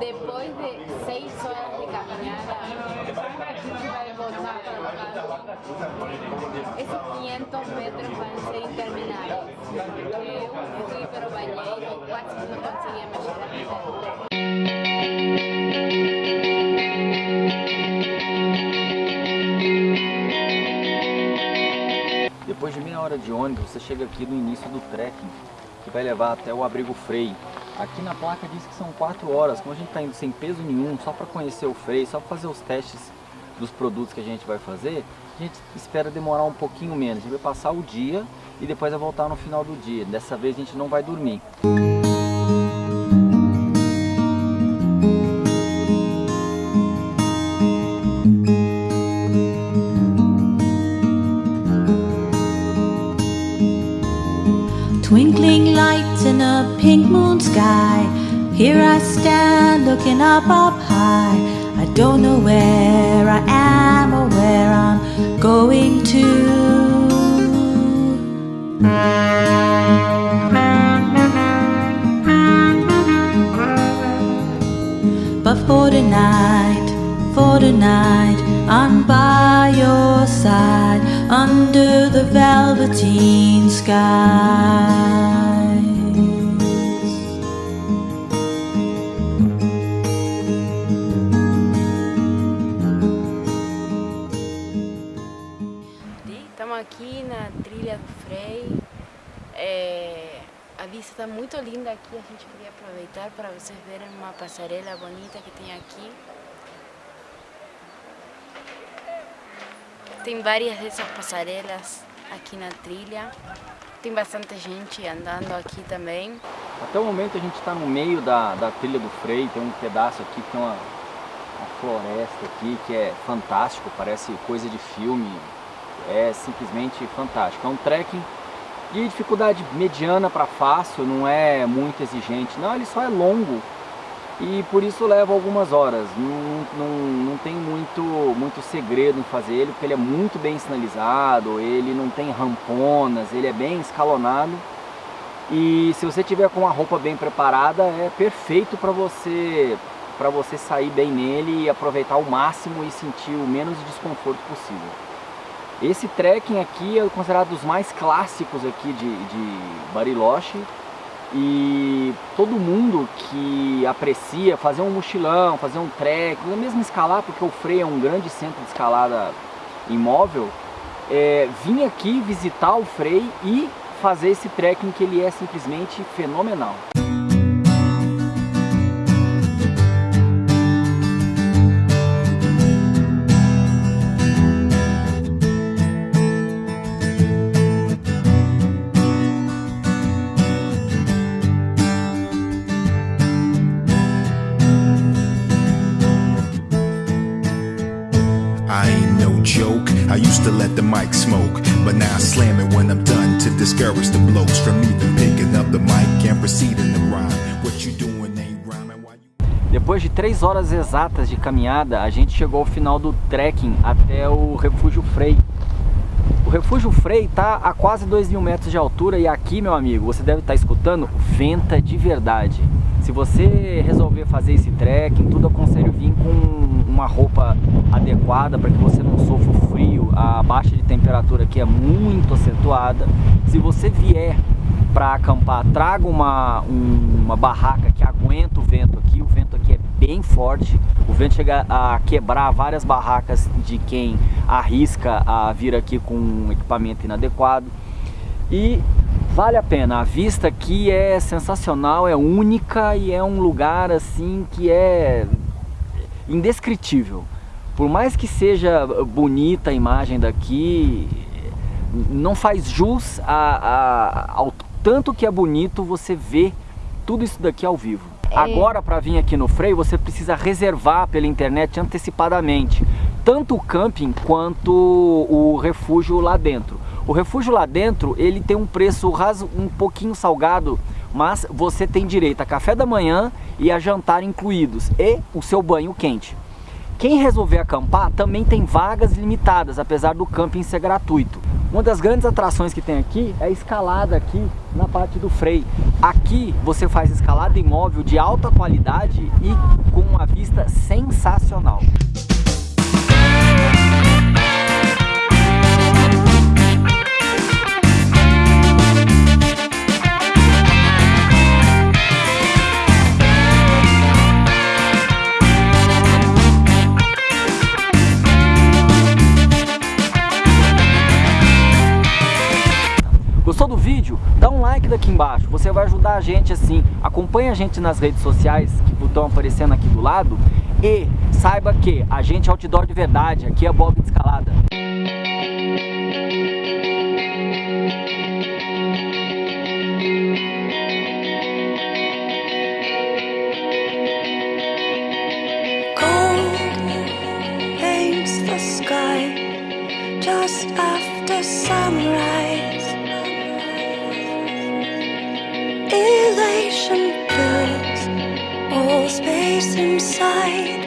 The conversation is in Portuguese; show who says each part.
Speaker 1: Depois de seis horas de caminhada, a gente vai voltar para casa. Esses 500 metros vão ser intermináveis. Eu fui para o banheiro e quase não conseguia mexer a perna.
Speaker 2: Depois de meia hora de ônibus, você chega aqui no início do trekking, que vai levar até o Abrigo Frei. Aqui na placa diz que são 4 horas, como a gente está indo sem peso nenhum, só para conhecer o Frei, só para fazer os testes dos produtos que a gente vai fazer, a gente espera demorar um pouquinho menos. A gente vai passar o dia e depois vai voltar no final do dia. Dessa vez a gente não vai dormir.
Speaker 3: Twinkling lights in a pink moon sky. Here I stand looking up, up high. I don't know where I am or where I'm going to. But for tonight, for tonight, I'm by your side under the velveteen skies.
Speaker 1: Está muito linda aqui, a gente queria aproveitar para vocês verem uma passarela bonita que tem aqui. Tem várias dessas passarelas aqui na trilha. Tem bastante gente andando aqui também.
Speaker 2: Até o momento a gente está no meio da, da trilha do Frei, tem um pedaço aqui que tem uma, uma floresta aqui que é fantástico, parece coisa de filme, é simplesmente fantástico. É um trekking de dificuldade mediana para fácil, não é muito exigente, não, ele só é longo e por isso leva algumas horas, não, não, não tem muito, muito segredo em fazer ele, porque ele é muito bem sinalizado, ele não tem ramponas, ele é bem escalonado e se você tiver com a roupa bem preparada, é perfeito para você, para você sair bem nele e aproveitar ao máximo e sentir o menos desconforto possível. Esse trekking aqui é considerado dos mais clássicos aqui de, de Bariloche e todo mundo que aprecia fazer um mochilão, fazer um ou mesmo escalar, porque o Frei é um grande centro de escalada imóvel, é, vir aqui visitar o Frei e fazer esse trekking que ele é simplesmente fenomenal.
Speaker 4: I used to let the mic smoke, but now I slam it when I'm done to discourage the blokes from even picking up the mic and proceeding to rhyme. What you doing ain't rhyming.
Speaker 2: Depois de três horas exatas de caminhada, a gente chegou ao final do trekking até o Refúgio Frei. O Refúgio Frei está a quase 2 mil metros de altura e aqui, meu amigo, você deve estar escutando, venta de verdade. Se você resolver fazer esse trekking, tudo aconselho vir com uma roupa adequada para que você não sofra A baixa de temperatura aqui é muito acentuada. Se você vier para acampar, traga uma, um- uma barraca que aguenta o vento aqui. O vento aqui é bem forte. O vento chega a quebrar várias barracas de quem arrisca a vir aqui com um equipamento inadequado. E vale a pena, a vista aqui é sensacional, é única e é um lugar assim que é indescritível. Por mais que seja bonita a imagem daqui, não faz jus a, a- ao tanto que é bonito você ver tudo isso daqui ao vivo. Agora, para vir aqui no Freio, você precisa reservar pela internet antecipadamente, tanto o camping quanto o refúgio lá dentro. O refúgio lá dentro, ele tem um preço raso, um pouquinho salgado, mas você tem direito a café da manhã e a jantar incluídos e o seu banho quente. Quem resolver acampar também tem vagas limitadas, apesar do camping ser gratuito. Uma das grandes atrações que tem aqui é a escalada aqui na parte do freio. Aqui você faz escalada imóvel de alta qualidade e com uma vista sensacional. Vídeo? Dá um like daqui embaixo, você vai ajudar a gente assim. Acompanhe a gente nas redes sociais que estão aparecendo aqui do lado e saiba que a gente é outdoor de verdade, aqui é Bob de Escalada.
Speaker 5: after sunrise. inside